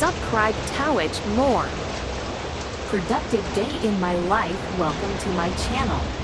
subscribe Twitch more. Productive day in my life. Welcome to my channel.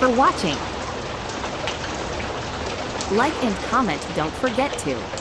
For watching. Like and comment don't forget to.